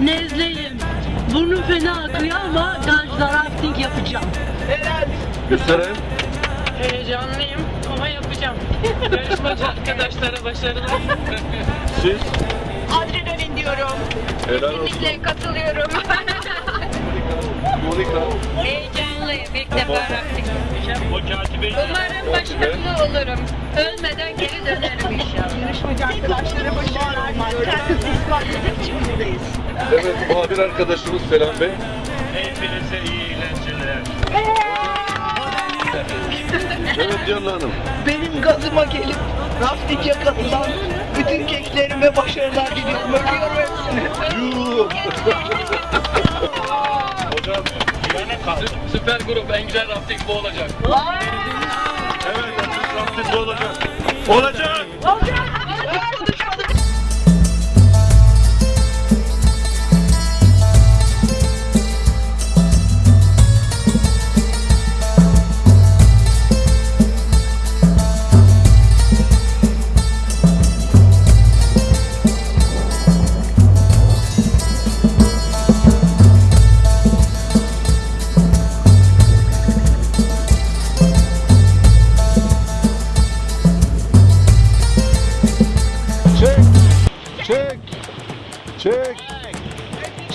nezleyim. Burnum fena akıyor ama gajlar acting yapacağım. Gösterin. Heyecanlıyım ama yapacağım. Yarışmacı arkadaşlara başarılar. Siz? Adrenalin diyorum. Helal Kesinlikle olsun. katılıyorum. Monika. Heyecan. Heyecanlıyım. İlk defa rafting yapacağım. Umarım başarılı olurum. Ölmeden geri dönerim inşallah. Yarışmacı arkadaşlara başarılar diliyorum. Kendisi ispat etmek için buradayız. Evet muhabir arkadaşımız Selam Bey. hepinize iyi eğlenceler. Evet Canlı Hanım. Benim gazıma gelip rafting'e katılan bütün gençlerime başarılar diliyorum. Öpüyorum hepsini. Yuh. Hocam güvene kal. Süper grup en güzel rafting bu olacak. Evet rafting olacak. Olacak. Çek.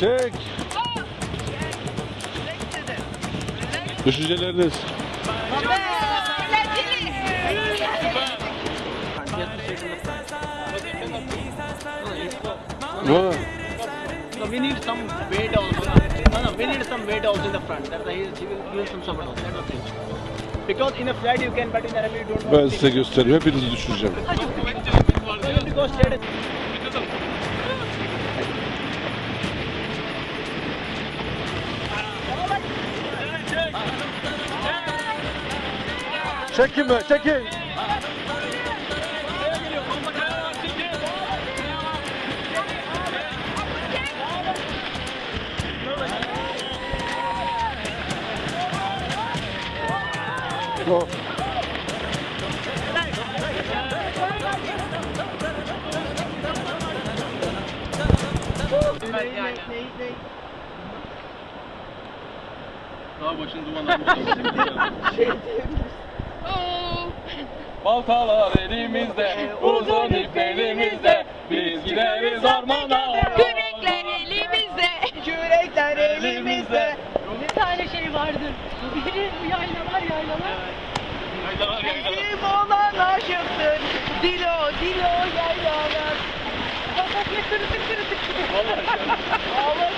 Çek. Düşünceleriniz. Ha. So we need some weight also. No, no, we need some weight also in the front. That's why he he will use some support also. That's the thing. Because in a flat you can, but in a rally you don't. Ben size göstereyim. Hepinizi düşüreceğim. Because straight. Çekin be, çekin. Go. Daha başını dumanlar. Oo. Baltalar elimizde, uzun ip elimizde. Biz gideriz ormana. Kürekler elimizde. Kürekler elimizde. Bir tane şey vardır. Biri bu yaylalar yaylalar. Haydalar haydalar. Kim olan aşıktır. Dilo, dilo yaylalar. Bak bak kırıtık. Haydi,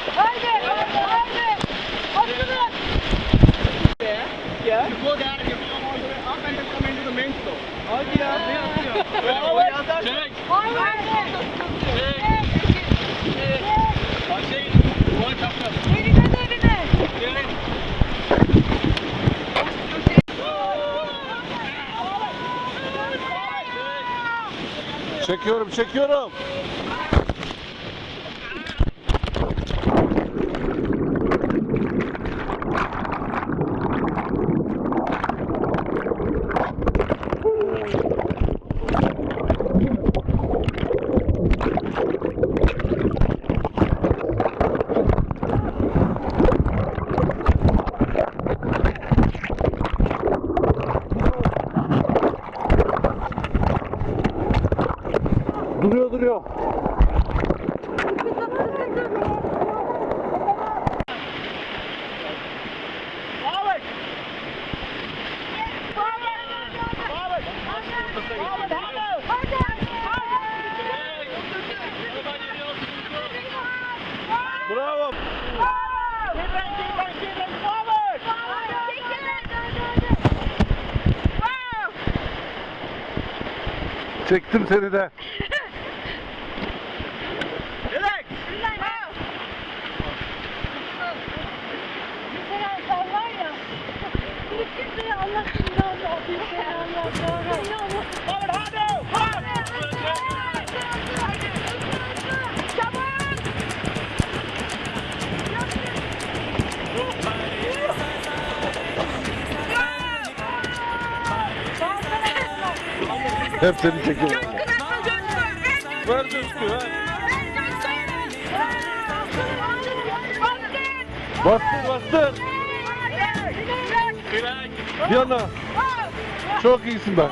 Ya. You go there, you come all the way up and then come into the main floor. Hadi ya. Çek. Çek. Çekiyorum, çekiyorum. Duruyor, duruyor. Bravo. Çektim seni de. Hep seni çekiyorum. Ver coşku ver. Bastır bastır. Yana. Çok iyisin ben.